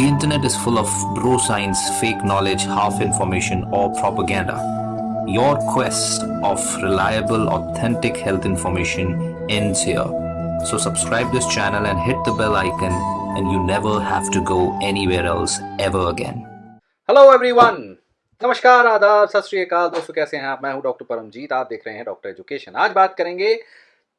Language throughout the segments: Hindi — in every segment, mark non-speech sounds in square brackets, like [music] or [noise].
The internet is full of bro science, fake knowledge, half information, or propaganda. Your quest of reliable, authentic health information ends here. So, subscribe this channel and hit the bell icon, and you never have to go anywhere else ever again. Hello everyone नमस्कार आदाब सत श्री अकाल दोस्तों कैसे हैं आप मैं हूं डॉक्टर परमजीत आप देख रहे हैं डॉक्टर एजुकेशन आज बात करेंगे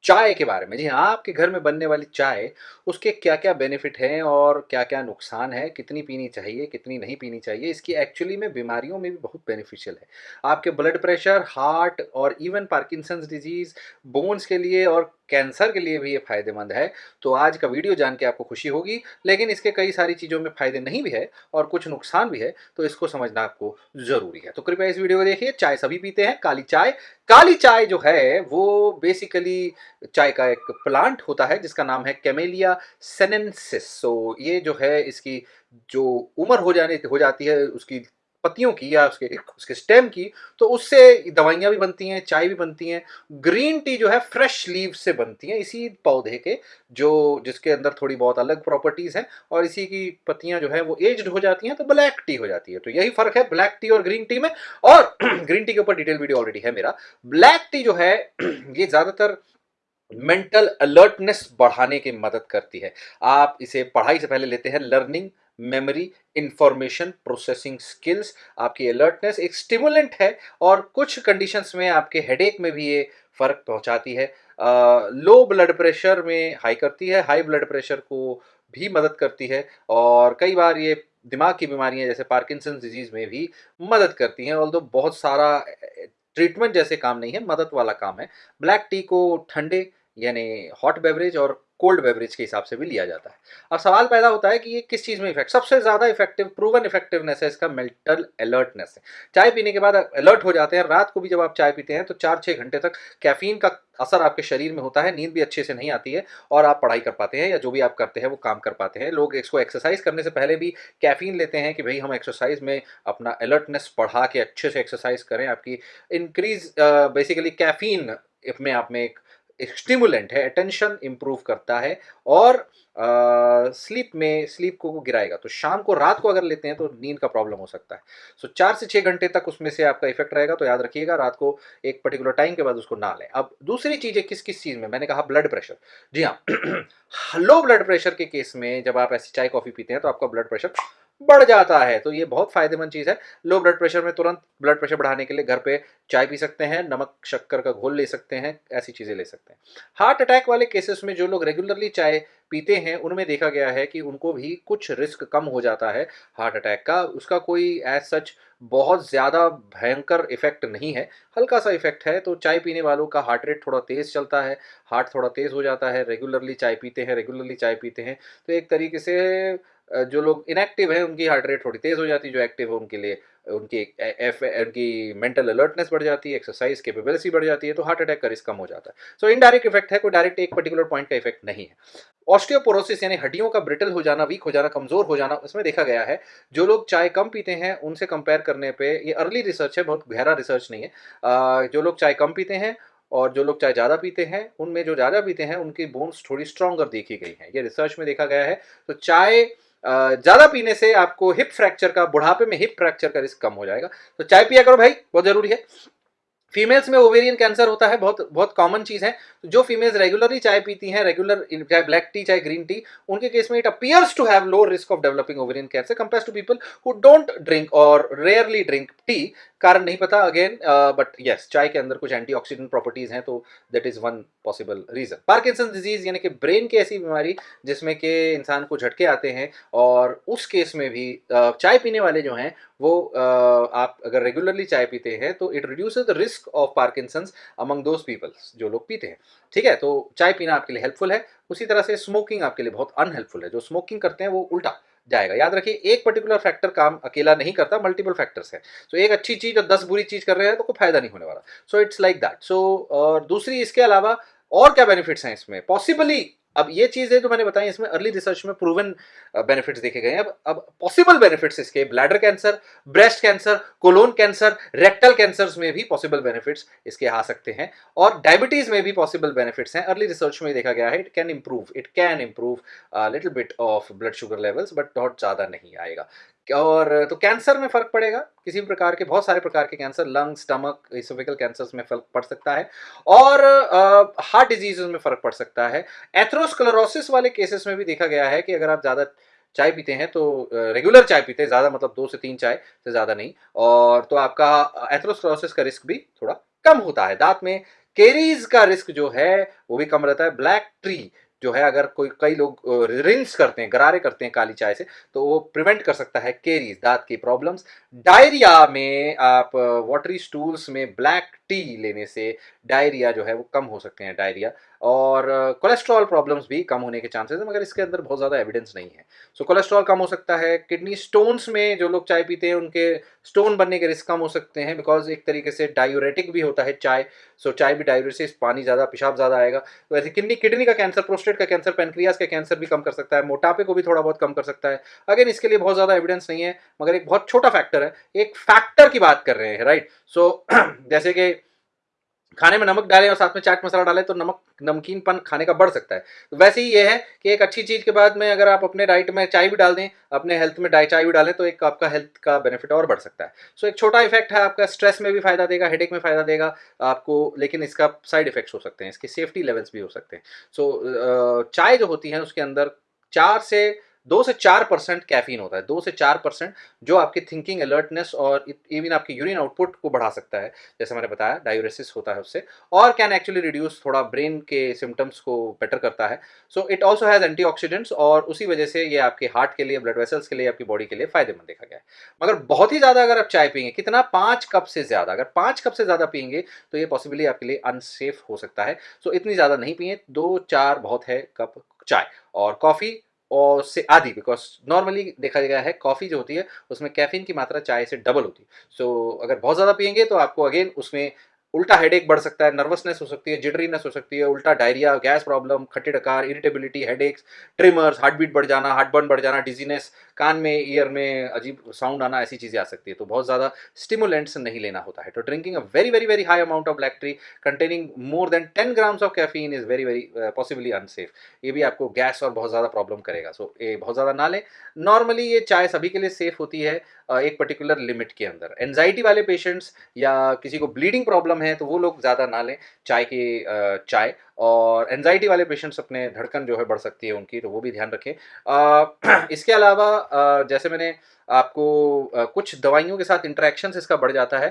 चाय के बारे में। जी हाँ आपके घर में बनने वाली चाय, उसके क्या क्या बेनिफिट हैं और क्या क्या नुकसान है? कितनी पीनी चाहिए, कितनी नहीं पीनी चाहिए? इसकी एक्चुअली में बीमारियों में भी बहुत बेनिफिशियल है। आपके ब्लड प्रेशर हार्ट और इवन पार्किंसंस डिज़ीज़ बोन्स के लिए और कैंसर के लिए भी ये फ़ायदेमंद है। तो आज का वीडियो जान के आपको खुशी होगी, लेकिन इसके कई सारी चीज़ों में फ़ायदे नहीं भी है और कुछ नुकसान भी है तो इसको समझना आपको ज़रूरी है। तो कृपया इस वीडियो को देखिए, चाय सभी पीते हैं, काली चाय काली चाय जो है, वो बेसिकली चाय का एक प्लांट होता है, जिसका नाम है कैमेलिया सेनेंसिस सो ये जो है, इसकी जो उम्र हो जाने, हो जाती है, उसकी पत्तियों की या उसके उसके स्टेम की तो उससे दवाइयाँ भी बनती हैं, चाय भी बनती हैं। ग्रीन टी जो है फ्रेश लीव से बनती हैं, इसी पौधे के, जो, जिसके अंदर थोड़ी बहुत अलग प्रॉपर्टीज़ हैं और इसी की पत्तियाँ जो है वो एज्ड हो जाती हैं तो ब्लैक टी हो जाती है। तो यही फ़र्क है ब्लैक टी और ग्रीन टी में। और [clears throat] ग्रीन टी के ऊपर डिटेल वीडियो ऑलरेडी है मेरा। ब्लैक टी जो है, [clears throat] ये ज़्यादातर मेंटल अलर्टनेस बढ़ाने की मदद करती है। आप इसे पढ़ाई से पहले लेते हैं learning memory information processing skills आपकी अलर्टनेस एक स्टिमुलेंट है और कुछ कंडीशंस में आपके हेडेक में भी ये फ़र्क पहुंचाती है। लो ब्लड प्रेशर में हाई करती है हाई ब्लड प्रेशर को भी मदद करती है और कई बार ये दिमाग की बीमारियाँ जैसे पार्किंसन डिज़ीज़ में भी मदद करती हैं। ऑल बहुत सारा ट्रीटमेंट जैसे काम नहीं है, मदद वाला काम है। ब्लैक टी को ठंडे यानी हॉट बेवरेज और कोल्ड बेवरेज के हिसाब से भी लिया जाता है। अब सवाल पैदा होता है कि ये किस चीज़ में इफ़ेक्ट सबसे ज़्यादा इफ़ेक्टिव प्रूवन इफेक्टिवनेस है इसका मेंटल अलर्टनेस है चाय पीने के बाद अलर्ट हो जाते हैं, रात को भी जब आप चाय पीते हैं तो चार छः घंटे तक कैफीन का असर आपके शरीर में होता है, नींद भी अच्छे से नहीं आती है और आप पढ़ाई कर पाते हैं या जो भी आप करते हैं वो काम कर पाते हैं। लोग इसको एक्सरसाइज करने से पहले भी कैफीन लेते हैं कि भाई हम एक्सरसाइज में अपना अलर्टनेस बढ़ा के अच्छे से एक्सरसाइज करें, आपकी इंक्रीज बेसिकली कैफीन में आप में एक एक स्टिमुलेंट है अटेंशन इंप्रूव करता है और स्लीप में स्लीप को गिराएगा। तो शाम को रात को अगर लेते हैं तो नींद का प्रॉब्लम हो सकता है। सो so, चार से छः घंटे तक उसमें से आपका इफ़ेक्ट रहेगा तो याद रखिएगा रात को एक पर्टिकुलर टाइम के बाद उसको ना लें। अब दूसरी चीज़ है किस किस चीज़ में? मैंने कहा ब्लड प्रेशर जी हाँ लो ब्लड प्रेशर के केस में जब आप ऐसी चाय कॉफ़ी पीते हैं तो आपका ब्लड प्रेशर बढ़ जाता है। तो ये बहुत फ़ायदेमंद चीज़ है। लो ब्लड प्रेशर में तुरंत ब्लड प्रेशर बढ़ाने के लिए घर पे चाय पी सकते हैं, नमक, शक्कर का घोल ले सकते हैं, ऐसी चीज़ें ले सकते हैं। हार्ट अटैक वाले केसेस में जो लोग रेगुलरली चाय पीते हैं, उनमें देखा गया है कि उनको भी कुछ रिस्क कम हो जाता है हार्ट अटैक का। उसका कोई एज सच बहुत ज़्यादा भयंकर इफ़ेक्ट नहीं है। हल्का सा इफ़ेक्ट है तो चाय पीने वालों का हार्ट रेट थोड़ा तेज़ चलता है हार्ट थोड़ा तेज़ हो जाता है। रेगुलरली चाय पीते हैं रेगुलरली चाय पीते हैं। तो एक तरीके से जो लोग इनएक्टिव हैं, उनकी हार्ट रेट थोड़ी तेज़ हो जाती है, जो एक्टिव है, उनके लिए, उनकी एफ़ उनकी मेंटल अलर्टनेस बढ़ जाती है एक्सरसाइज केपेबिलिटी बढ़ जाती है तो हार्ट अटैक का रिस्क कम हो जाता है। सो इनडायरेक्ट इफ़ेक्ट है, कोई डायरेक्ट एक पर्टिकुलर पॉइंट का इफ़ेक्ट नहीं है। ऑस्टियोपोरोसिस यानी हड्डियों का ब्रिटल हो जाना वीक हो जाना, कमज़ोर हो जाना, उसमें देखा गया है, जो लोग चाय कम पीते हैं, उनसे कंपेयर करने पे, ये अर्ली रिसर्च है, बहुत गहरा रिसर्च नहीं है। जो लोग चाय कम पीते हैं और जो लोग चाय ज़्यादा पीते हैं, उनमें जो ज़्यादा पीते हैं, उनकी बोन्स थोड़ी स्ट्रॉन्गर देखी गई हैं। ये रिसर्च में देखा गया है। तो चाय ज़्यादा पीने से आपको हिप फ्रैक्चर का, बुढ़ापे में हिप फ्रैक्चर का रिस्क कम हो जाएगा। तो चाय पिया करो भाई, बहुत ज़रूरी है। फीमेल्स में ओवेरियन कैंसर होता है बहुत बहुत कॉमन चीज़ है। जो फीमेल्स रेगुलरली चाय पीती हैं रेगुलर चाहे ब्लैक टी चाहे ग्रीन टी उनके केस में it appears to have low risk of developing ovarian cancer compare to people who don't drink और रेयरली ड्रिंक टी कारण नहीं पता अगेन बट यस चाय के अंदर कुछ एंटीऑक्सीडेंट प्रॉपर्टीज़ हैं तो that is one possible reason Parkinson disease यानी कि ब्रेन की ऐसी बीमारी जिसमें कि इंसान को झटके आते हैं और उस केस में भी uh, चाय पीने वाले जो हैं वो uh, आप अगर रेगुलरली चाय पीते हैं तो it reduce the risk of Parkinson's among those peoples जो लोग पीते हैं। ठीक है? तो चाय पीना आपके लिए हेल्पफुल है। उसी तरह से स्मोकिंग आपके लिए बहुत अनहेल्पफुल है। जो स्मोकिंग करते हैं वो उल्टा जाएगा। याद रखिए एक पर्टिकुलर फैक्टर काम अकेला नहीं करता मल्टीपल फैक्टर्स हैं। सो so, एक अच्छी चीज़ और दस बुरी चीज़ कर रहे हैं तो कोई फ़ायदा नहीं होने वाला। So it's like that so और दूसरी इसके अलावा और क्या बेनिफिट्स हैं इसमें? पॉसिबली अब ये चीज़ें जो मैंने बताई, इसमें अर्ली रिसर्च में प्रूवन बेनिफिट्स देखे गए हैं। अब अब पॉसिबल बेनिफिट्स इसके bladder cancer breast cancer colon cancer rectal cancers में भी पॉसिबल बेनिफिट्स इसके आ सकते हैं। और डायबिटीज़ में भी पॉसिबल बेनिफिट्स हैं। अर्ली रिसर्च में देखा गया है it can improve it can improve little bit of blood sugar levels but बहुत ज़्यादा नहीं आएगा। और तो कैंसर में फ़र्क पड़ेगा। किसी भी प्रकार के, बहुत सारे प्रकार के cancer, lung, stomach oesophageal cancers में फ़र्क पड़ सकता है और हार्ट डिज़ीज़ में फ़र्क पड़ सकता है। एथ्रोस्क्लेरोसिस वाले केसेस में भी देखा गया है कि अगर आप ज़्यादा चाय पीते हैं तो रेगुलर चाय पीते हैं, ज़्यादा मतलब दो से तीन चाय से ज़्यादा नहीं। और तो आपका एथ्रोस्क्लोरोसिस का रिस्क भी थोड़ा कम होता है। दांत में केरीज का रिस्क जो है, वो भी कम रहता है। ब्लैक ट्री जो है अगर कोई, कई लोग रिंस करते हैं, गरारे करते हैं काली चाय से तो वो प्रिवेंट कर सकता है केरीज, दांत की प्रॉब्लम्स। डायरिया में आप वाटरी स्टूल्स में ब्लैक टी लेने से डायरिया जो है वो कम हो सकते हैं डायरिया। और कोलेस्ट्रॉल प्रॉब्लम्स भी कम होने के चांसेस हैं मगर इसके अंदर बहुत ज़्यादा एविडेंस नहीं है। सो so, कोलेस्ट्रॉल कम हो सकता है किडनी स्टोन्स में जो लोग चाय पीते हैं उनके स्टोन बनने के रिस्क कम हो सकते हैं बिकॉज़ एक तरीके से डायूरेटिक भी होता है चाय। सो so, चाय भी डायूरेसिस पानी ज़्यादा पेशाब ज़्यादा आएगा। तो ऐसे किडनी किडनी का कैंसर प्रोस्टेट का कैंसर पेनक्रियाज का कैंसर भी कम कर सकता है मोटापे को भी थोड़ा बहुत कम कर सकता है। अगेन इसके लिए बहुत ज़्यादा एविडेंस नहीं है मगर एक बहुत छोटा फैक्टर है एक फैक्टर की बात कर रहे हैं राइट सो [clears throat] जैसे कि खाने में नमक डालें और साथ में चाट मसाला डालें तो नमक, नमकीनपन खाने का बढ़ सकता है। तो वैसे ही ये है कि एक अच्छी चीज़ के बाद में अगर आप अपने डाइट में चाय भी डाल दें, अपने हेल्थ में डाइट चाय भी डालें तो एक आपका हेल्थ का बेनिफिट और बढ़ सकता है। सो एक छोटा इफ़ेक्ट है आपका स्ट्रेस में भी फ़ायदा देगा हेडेक में फ़ायदा देगा, आपको, लेकिन इसका साइड इफेक्ट्स हो सकते हैं, इसके सेफ्टी लेवल्स भी हो सकते हैं। सो चाय जो होती है उसके अंदर चार से दो से चार परसेंट कैफीन होता है, दो से चार परसेंट जो आपकी थिंकिंग अलर्टनेस और इवन आपके यूरिन आउटपुट को बढ़ा सकता है, जैसे मैंने बताया डायूरेसिस होता है उससे, और कैन एक्चुअली रिड्यूस थोड़ा ब्रेन के सिम्टम्स को बेटर करता है। So it also has anti और उसी वजह से ये आपके हार्ट के लिए ब्लड वेसल्स के लिए, आपकी बॉडी के लिए फ़ायदेमंद देखा गया है। मगर बहुत ही ज़्यादा अगर आप चाय पियेंगे, कितना? पाँच कप से ज़्यादा, अगर पाँच कप से ज़्यादा पियेंगे तो ये पॉसिबली आपके लिए अनसेफ हो सकता है। सो इतनी ज़्यादा नहीं पिए, दो चार बहुत है कप चाय और कॉफ़ी और से आधी बिकॉज़ नॉर्मली देखा गया है कॉफ़ी जो होती है उसमें कैफीन की मात्रा चाय से डबल होती है। सो so, अगर बहुत ज़्यादा पियेंगे तो आपको अगेन उसमें उल्टा हेडेक बढ़ सकता है नर्वसनेस हो सकती है जिडरीनेस हो सकती है उल्टा डायरिया गैस प्रॉब्लम खट्टे डकार irritability headaches tremors heart beat बढ़ जाना हार्ट बर्न बढ़ जाना डिजीनेस कान में ईयर में अजीब साउंड आना ऐसी चीज़ें आ सकती है। तो बहुत ज़्यादा स्टिमुलेंट्स नहीं लेना होता है। तो drinking a very very very high amount of black tea containing more than ten grams of caffeine is very very possibly unsafe ये भी आपको गैस और बहुत ज़्यादा प्रॉब्लम करेगा। सो so, ये बहुत ज़्यादा ना लें। नॉर्मली ये चाय सभी के लिए सेफ़ होती है। एक पर्टिकुलर लिमिट के अंदर। एनजाइटी वाले पेशेंट्स या किसी को ब्लीडिंग प्रॉब्लम है तो वो लोग ज़्यादा ना लें। चाय की चाय और एनजाइटी वाले पेशेंट्स अपने धड़कन जो है बढ़ सकती है उनकी तो वो भी ध्यान रखें। [clears throat] इसके अलावा जैसे मैंने आपको कुछ दवाइयों के साथ इंट्रैक्शन इसका बढ़ जाता है।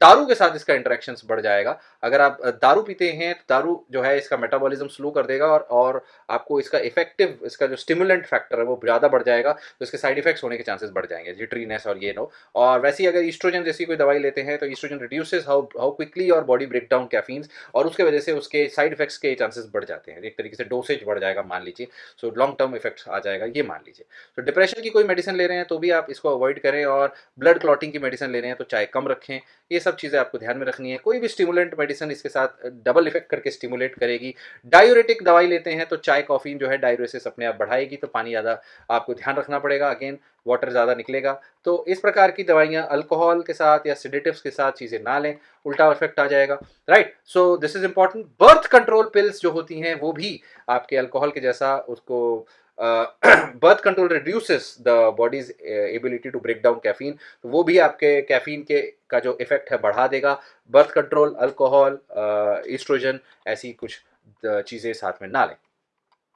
दारू के साथ इसका इंटरेक्शन बढ़ जाएगा। अगर आप दारू पीते हैं तो दारू जो है इसका मेटाबॉलिज्म स्लो कर देगा और और आपको इसका इफ़ेक्टिव इसका जो स्टिमुलेंट फैक्टर है वो ज़्यादा बढ़ जाएगा तो इसके साइड इफेक्ट्स होने के चांसेस बढ़ जाएँगे, जिट्रीनेस और ये नो। और वैसे ही अगर ईस्ट्रोजन जैसी कोई दवाई लेते हैं तो oestrogen reduces how how quickly और बॉडी ब्रेक डाउन कैफीन्स और उसके वजह से उसके साइड इफेक्ट्स के चांसेस बढ़ जाते हैं। एक तरीके से डोसेज बढ़ जाएगा, मान लीजिए। सो लॉन्ग टर्म इफेक्ट्स आ जाएगा, ये मान लीजिए। तो डिप्रेशन की कोई मेडिसिन ले रहे हैं तो भी आप इसको अवॉइड करें और ब्लड क्लॉटिंग की मेडिसिन ले रहे हैं तो चाहे कम रखें। ये सब चीज़ें आपको ध्यान में रखनी है। कोई भी स्टिमुलेंट मेडिसिन इसके साथ डबल इफ़ेक्ट करके स्टिमुलेट करेगी। डायूरेटिक दवाई लेते हैं तो चाय कॉफीन जो है डायूरेसिस अपने आप बढ़ाएगी तो पानी ज़्यादा आपको ध्यान रखना पड़ेगा। अगेन वाटर ज़्यादा निकलेगा। तो इस प्रकार की दवाइयाँ अल्कोहल के साथ या सिडेटिव्स के साथ चीज़ें ना लें, उल्टा इफ़ेक्ट आ जाएगा। Right so this is important birth control pills जो होती हैं, वो भी आपके अल्कोहल के जैसा उसको birth control reduces the body's ability to break down caffeine वो भी आपके कैफीन के का जो इफ़ेक्ट है, बढ़ा देगा। बर्थ कंट्रोल अल्कोहल ईस्ट्रोजन ऐसी कुछ चीज़ें साथ में ना लें।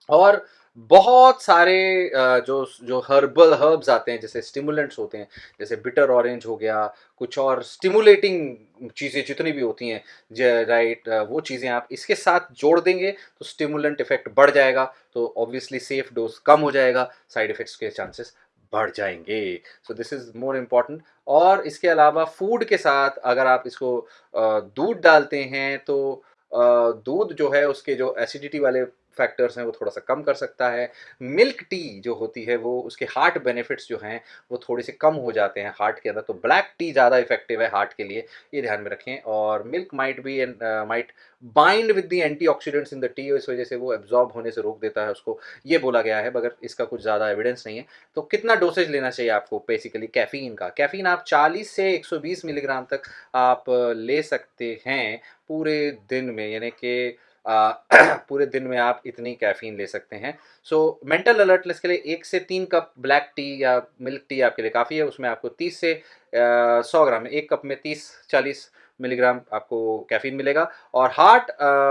और बहुत सारे जो जो हर्बल हर्ब्स आते हैं, जैसे स्टिमुलेंट्स होते हैं, जैसे बिटर ऑरेंज हो गया, कुछ और स्टिमुलेटिंग चीज़ें जितनी भी होती हैं राइट वो चीज़ें आप इसके साथ जोड़ देंगे तो स्टिमुलेंट इफ़ेक्ट बढ़ जाएगा तो ऑब्वियसली सेफ़ डोज कम हो जाएगा साइड इफ़ेक्ट्स के चांसेस बढ़ जाएँगे। So this is more important और इसके अलावा फ़ूड के साथ अगर आप इसको दूध डालते हैं तो दूध जो है, उसके जो एसिडिटी वाले फैक्टर्स हैं, वो थोड़ा सा कम कर सकता है। मिल्क टी जो होती है, वो उसके हार्ट बेनिफिट्स जो हैं, वो थोड़े से कम हो जाते हैं हार्ट के अंदर। तो ब्लैक टी ज़्यादा इफ़ेक्टिव है हार्ट के लिए, ये ध्यान में रखें। और milk might be and might bind with the antioxidants in the tea इस वजह से वो एब्जॉर्ब होने से रोक देता है उसको। ये बोला गया है, मगर इसका कुछ ज़्यादा एविडेंस नहीं है। तो कितना डोसेज लेना चाहिए आपको बेसिकली कैफ़ीन का? कैफ़ीन आप 40 से 120 मिलीग्राम तक आप ले सकते हैं पूरे दिन में, यानी कि [clears throat] पूरे दिन में आप इतनी कैफ़ीन ले सकते हैं। सो मेंटल अलर्टनेस के लिए एक से तीन कप ब्लैक टी या मिल्क टी आपके लिए काफ़ी है। उसमें आपको तीस से सौ ग्राम, एक कप में तीस, चालीस मिलीग्राम आपको कैफीन मिलेगा। और हार्ट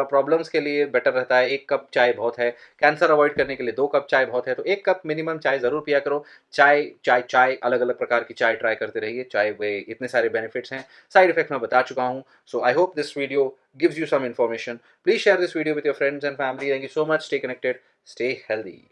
प्रॉब्लम्स के लिए बेटर रहता है। एक कप चाय बहुत है। कैंसर अवॉइड करने के लिए दो कप चाय बहुत है। तो एक कप मिनिमम चाय ज़रूर पिया करो। चाय चाय चाय अलग अलग प्रकार की चाय ट्राई करते रहिए। चाय वे इतने सारे बेनिफिट्स हैं। साइड इफ़ेक्ट मैं बता चुका हूँ। So I hope this video gives you some information. Please share this video with your friends and family. Thank you so much. Stay connected. Stay healthy